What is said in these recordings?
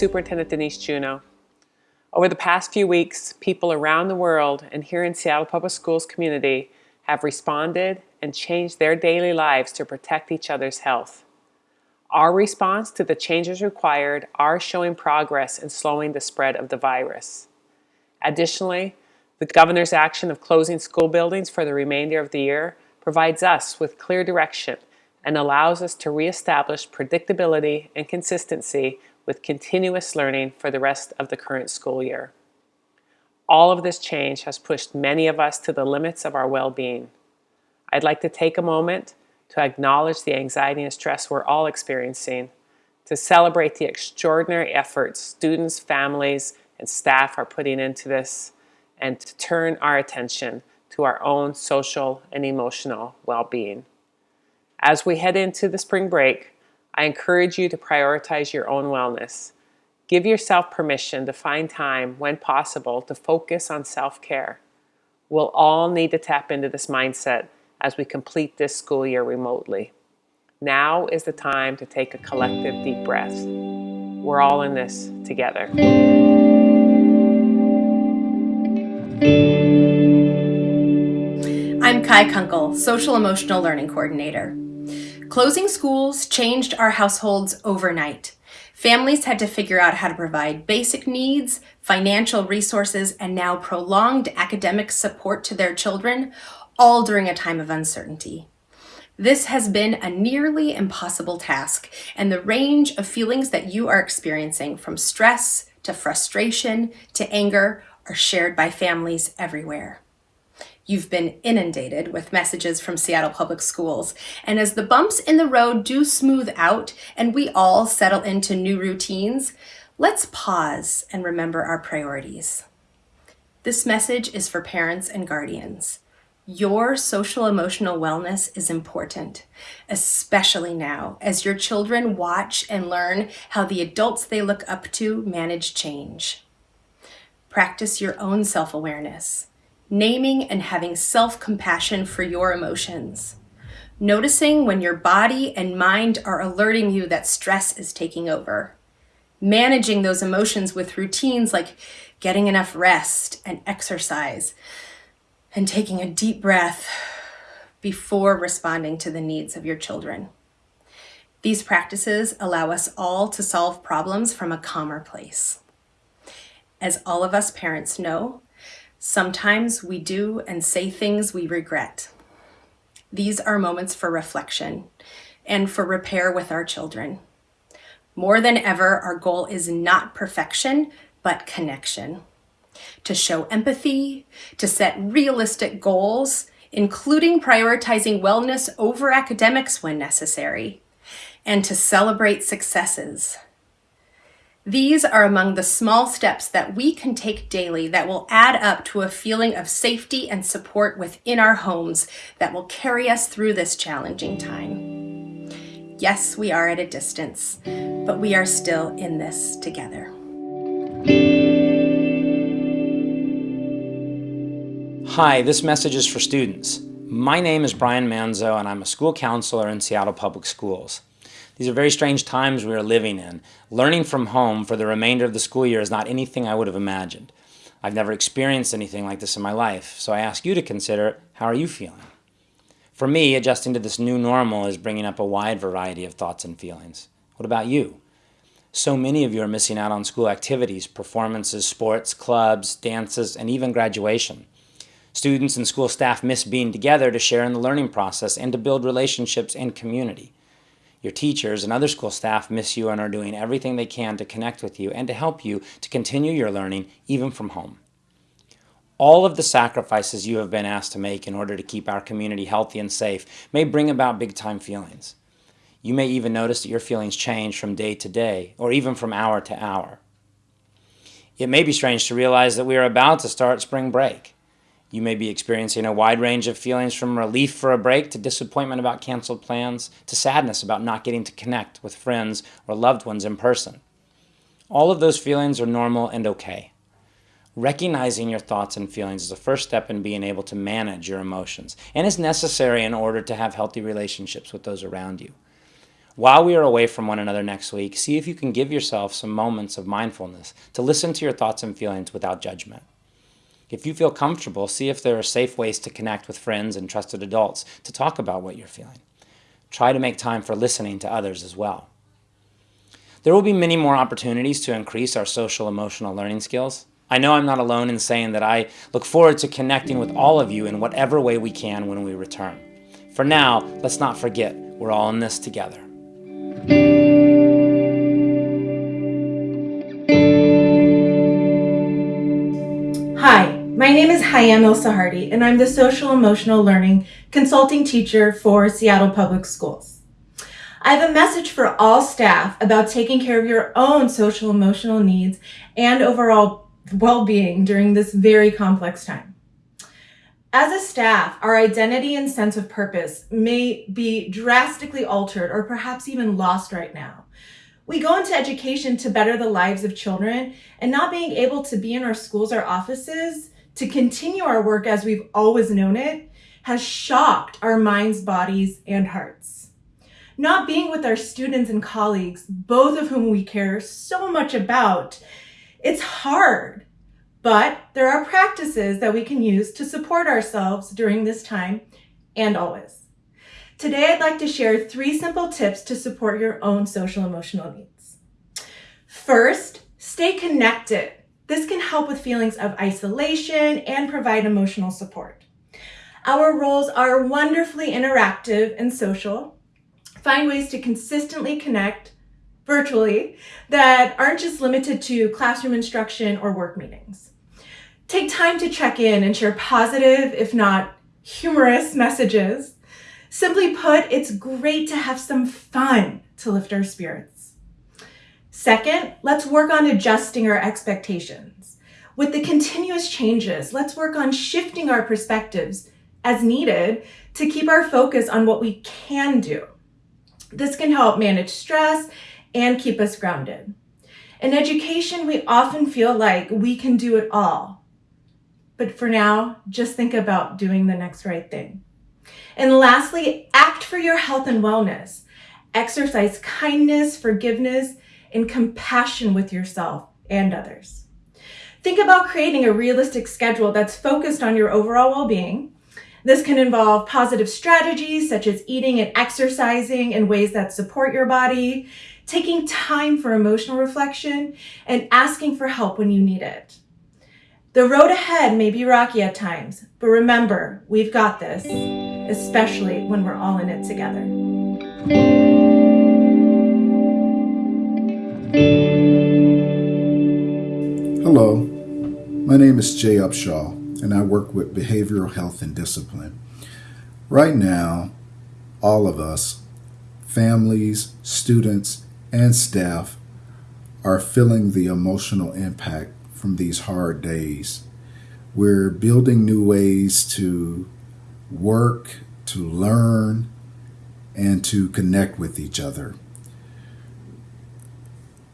Superintendent Denise Juneau. Over the past few weeks, people around the world and here in Seattle Public Schools community have responded and changed their daily lives to protect each other's health. Our response to the changes required are showing progress in slowing the spread of the virus. Additionally, the governor's action of closing school buildings for the remainder of the year provides us with clear direction and allows us to reestablish predictability and consistency with continuous learning for the rest of the current school year. All of this change has pushed many of us to the limits of our well-being. I'd like to take a moment to acknowledge the anxiety and stress we're all experiencing, to celebrate the extraordinary efforts students, families, and staff are putting into this, and to turn our attention to our own social and emotional well-being. As we head into the spring break, I encourage you to prioritize your own wellness. Give yourself permission to find time, when possible, to focus on self-care. We'll all need to tap into this mindset as we complete this school year remotely. Now is the time to take a collective deep breath. We're all in this together. I'm Kai Kunkel, Social Emotional Learning Coordinator. Closing schools changed our households overnight. Families had to figure out how to provide basic needs, financial resources, and now prolonged academic support to their children, all during a time of uncertainty. This has been a nearly impossible task, and the range of feelings that you are experiencing from stress to frustration to anger are shared by families everywhere. You've been inundated with messages from Seattle Public Schools. And as the bumps in the road do smooth out and we all settle into new routines, let's pause and remember our priorities. This message is for parents and guardians. Your social emotional wellness is important, especially now as your children watch and learn how the adults they look up to manage change. Practice your own self-awareness naming and having self-compassion for your emotions. Noticing when your body and mind are alerting you that stress is taking over. Managing those emotions with routines like getting enough rest and exercise and taking a deep breath before responding to the needs of your children. These practices allow us all to solve problems from a calmer place. As all of us parents know, Sometimes we do and say things we regret. These are moments for reflection and for repair with our children. More than ever, our goal is not perfection, but connection. To show empathy, to set realistic goals, including prioritizing wellness over academics when necessary, and to celebrate successes, these are among the small steps that we can take daily that will add up to a feeling of safety and support within our homes that will carry us through this challenging time. Yes, we are at a distance, but we are still in this together. Hi, this message is for students. My name is Brian Manzo and I'm a school counselor in Seattle Public Schools. These are very strange times we are living in. Learning from home for the remainder of the school year is not anything I would have imagined. I've never experienced anything like this in my life, so I ask you to consider, how are you feeling? For me, adjusting to this new normal is bringing up a wide variety of thoughts and feelings. What about you? So many of you are missing out on school activities, performances, sports, clubs, dances, and even graduation. Students and school staff miss being together to share in the learning process and to build relationships and community. Your teachers and other school staff miss you and are doing everything they can to connect with you and to help you to continue your learning even from home. All of the sacrifices you have been asked to make in order to keep our community healthy and safe may bring about big time feelings. You may even notice that your feelings change from day to day or even from hour to hour. It may be strange to realize that we are about to start spring break. You may be experiencing a wide range of feelings from relief for a break to disappointment about canceled plans to sadness about not getting to connect with friends or loved ones in person. All of those feelings are normal and okay. Recognizing your thoughts and feelings is the first step in being able to manage your emotions and is necessary in order to have healthy relationships with those around you. While we are away from one another next week, see if you can give yourself some moments of mindfulness to listen to your thoughts and feelings without judgment. If you feel comfortable, see if there are safe ways to connect with friends and trusted adults to talk about what you're feeling. Try to make time for listening to others as well. There will be many more opportunities to increase our social emotional learning skills. I know I'm not alone in saying that I look forward to connecting with all of you in whatever way we can when we return. For now, let's not forget we're all in this together. My I'm Hayam El Sahardi, and I'm the Social Emotional Learning Consulting Teacher for Seattle Public Schools. I have a message for all staff about taking care of your own social emotional needs and overall well-being during this very complex time. As a staff, our identity and sense of purpose may be drastically altered or perhaps even lost right now. We go into education to better the lives of children and not being able to be in our schools or offices to continue our work as we've always known it has shocked our minds, bodies, and hearts not being with our students and colleagues, both of whom we care so much about, it's hard. But there are practices that we can use to support ourselves during this time and always. Today, I'd like to share three simple tips to support your own social emotional needs. First, stay connected. This can help with feelings of isolation and provide emotional support. Our roles are wonderfully interactive and social, find ways to consistently connect virtually that aren't just limited to classroom instruction or work meetings. Take time to check in and share positive, if not humorous messages. Simply put, it's great to have some fun to lift our spirits. Second, let's work on adjusting our expectations. With the continuous changes, let's work on shifting our perspectives as needed to keep our focus on what we can do this can help manage stress and keep us grounded. In education, we often feel like we can do it all. But for now, just think about doing the next right thing. And lastly, act for your health and wellness. Exercise kindness, forgiveness, and compassion with yourself and others. Think about creating a realistic schedule that's focused on your overall well-being this can involve positive strategies such as eating and exercising in ways that support your body, taking time for emotional reflection, and asking for help when you need it. The road ahead may be rocky at times, but remember, we've got this, especially when we're all in it together. Hello, my name is Jay Upshaw and I work with behavioral health and discipline. Right now, all of us, families, students, and staff, are feeling the emotional impact from these hard days. We're building new ways to work, to learn, and to connect with each other.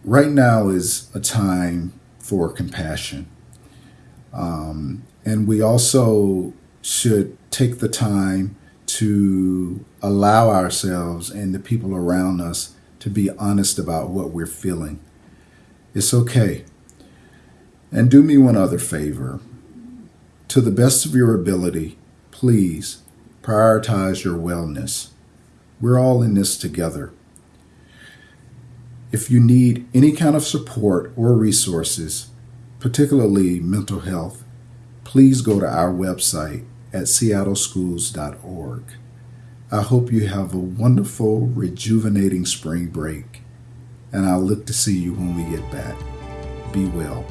Right now is a time for compassion. Um, and we also should take the time to allow ourselves and the people around us to be honest about what we're feeling. It's okay. And do me one other favor. To the best of your ability, please prioritize your wellness. We're all in this together. If you need any kind of support or resources, particularly mental health, please go to our website at seattleschools.org. I hope you have a wonderful, rejuvenating spring break, and I'll look to see you when we get back. Be well.